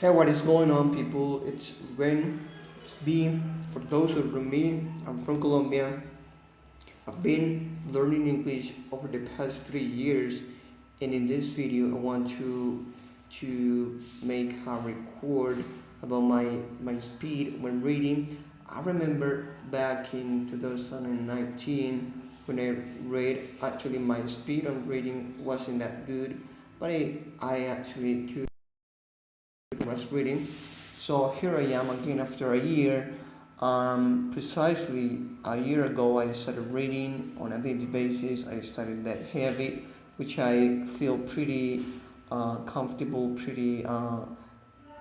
Hey, what is going on, people? It's Ren. It's B. For those who know me, I'm from Colombia. I've been learning English over the past three years, and in this video, I want to to make a record about my my speed when reading. I remember back in 2019 when I read. Actually, my speed on reading wasn't that good, but I I actually could was reading. So here I am again after a year. Um, precisely a year ago, I started reading on a daily basis. I started that habit, which I feel pretty uh, comfortable, pretty uh,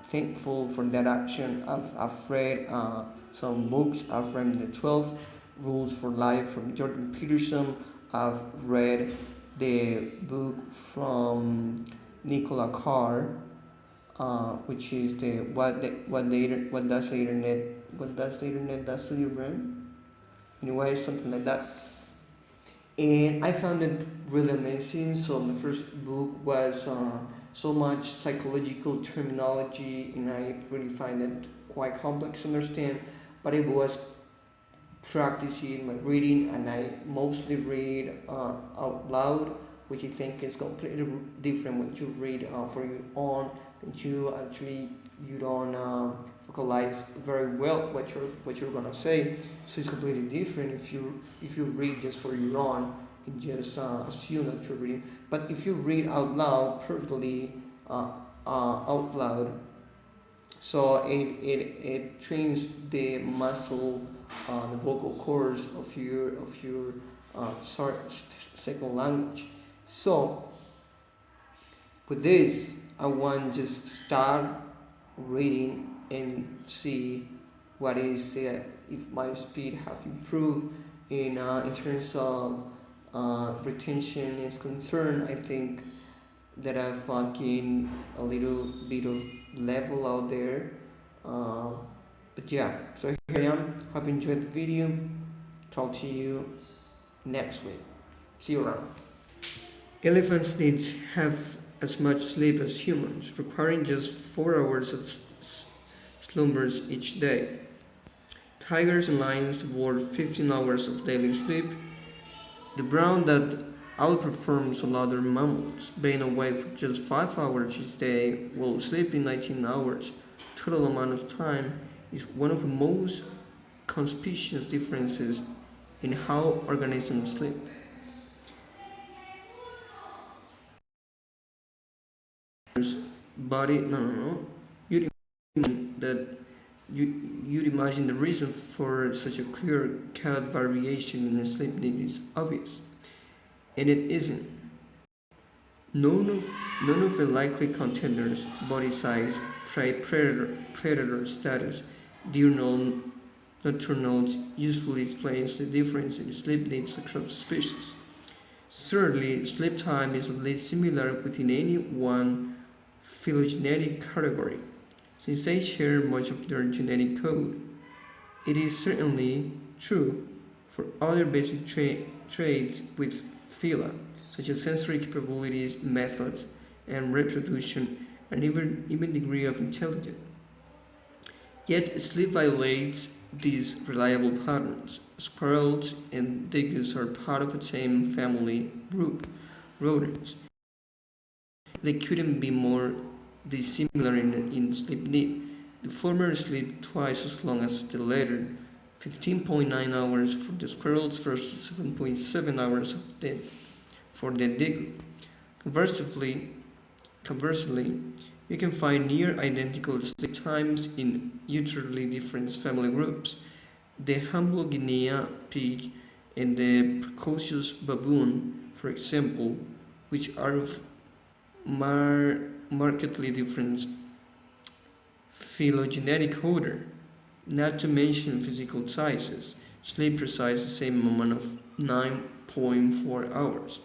thankful for that action. I've, I've read uh, some books. I've read the 12 Rules for Life from Jordan Peterson. I've read the book from Nicholas Carr uh, which is the what the, what the what does the internet what does the internet does to your brain? Anyway something like that. And I found it really amazing. So my first book was uh, so much psychological terminology and I really find it quite complex to understand but it was practicing my reading and I mostly read uh, out loud which I think is completely different when you read uh, for your own that you actually you don't uh, vocalize very well what you're what you're gonna say. So it's completely different if you if you read just for your own and just uh, assume that you're reading. But if you read out loud perfectly uh, uh out loud so it, it, it trains the muscle uh, the vocal cords of your of your uh, second language so with this I want just start reading and see what is the if my speed have improved in uh, in terms of uh, retention is concerned I think that I've uh, gained a little bit of level out there uh, but yeah. So here I am. Hope you enjoyed the video. Talk to you next week. See you around elephants need have as much sleep as humans, requiring just 4 hours of slumbers each day. Tigers and lions devour 15 hours of daily sleep, the brown bat outperforms all other mammals, being awake for just 5 hours each day while sleeping 19 hours. Total amount of time is one of the most conspicuous differences in how organisms sleep. Body no no no. You'd imagine that you you'd imagine the reason for such a clear cut variation in sleep need is obvious. And it isn't. None of none of the likely contenders body size prey predator predator status diurnal nocturnal usefully explains the difference in sleep needs across species. Certainly, sleep time is at least similar within any one phylogenetic category, since they share much of their genetic code. It is certainly true for other basic tra traits with phyla, such as sensory capabilities, methods, and reproduction, and even, even degree of intelligence. Yet sleep violates these reliable patterns. Squirrels and dingoes are part of the same family group, rodents. They couldn't be more dissimilar in, in sleep need. The former sleep twice as long as the latter, 15.9 hours for the squirrels versus 7.7 hours of the, for the dingo. Conversely, conversely, you can find near identical sleep times in utterly different family groups. The humble Guinea pig and the precocious baboon, for example, which are of mar markedly different phylogenetic order, not to mention physical sizes, sleep precise the same amount of 9.4 hours.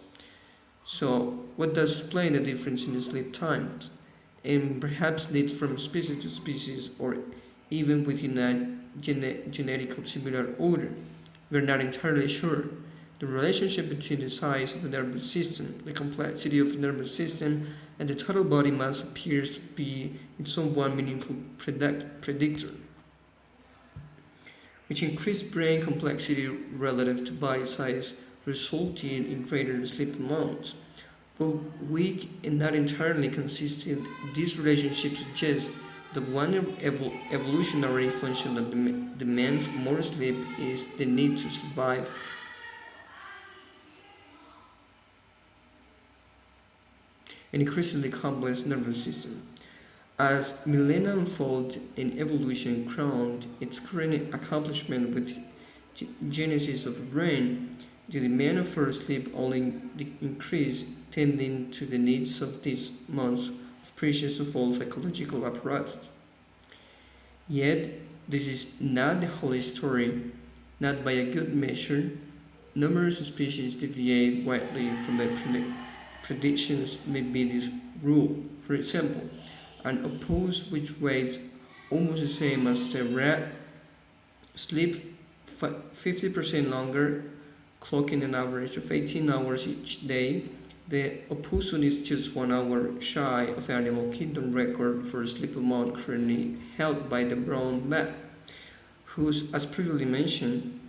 So, what does explain the difference in sleep times? And perhaps leads from species to species or even within a gene genetic similar order. We're not entirely sure. The relationship between the size of the nervous system, the complexity of the nervous system, and the total body mass appears to be in some somewhat meaningful predict predictor, which increased brain complexity relative to body size, resulting in greater sleep amounts. But weak and not entirely consistent, this relationship suggests that one evol evolutionary function that dem demands more sleep is the need to survive an increasingly complex nervous system. As millennia unfold and evolution crowned its current accomplishment with genesis of the brain, the demand for sleep only increased, tending to the needs of these months of precious of all psychological apparatus. Yet, this is not the whole story. Not by a good measure, numerous species deviate widely from the predictions may be this rule. For example, an octopus which weighs almost the same as the rat sleep 50% longer, clocking an average of 18 hours each day. The opossum is just one hour shy of the animal kingdom record for sleep amount currently held by the brown bat, whose, as previously mentioned,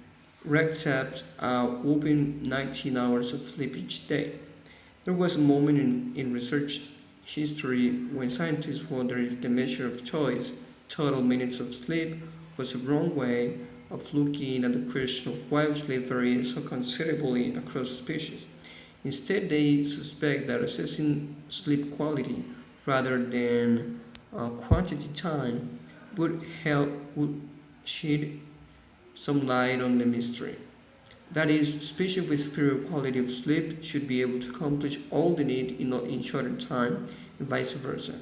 racks up a whopping 19 hours of sleep each day. There was a moment in, in research history when scientists wondered if the measure of choice, total minutes of sleep, was a wrong way of looking at the question of why sleep varies so considerably across species. Instead, they suspect that assessing sleep quality rather than uh, quantity time would help would shed some light on the mystery. That is, species with superior quality of sleep should be able to accomplish all they need in, in shorter time, and vice versa.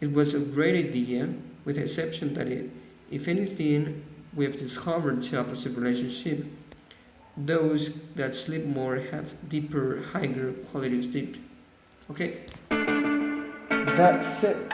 It was a great idea, with the exception that it, if anything, we have discovered the opposite relationship. Those that sleep more have deeper, higher quality of sleep. Okay? That's it.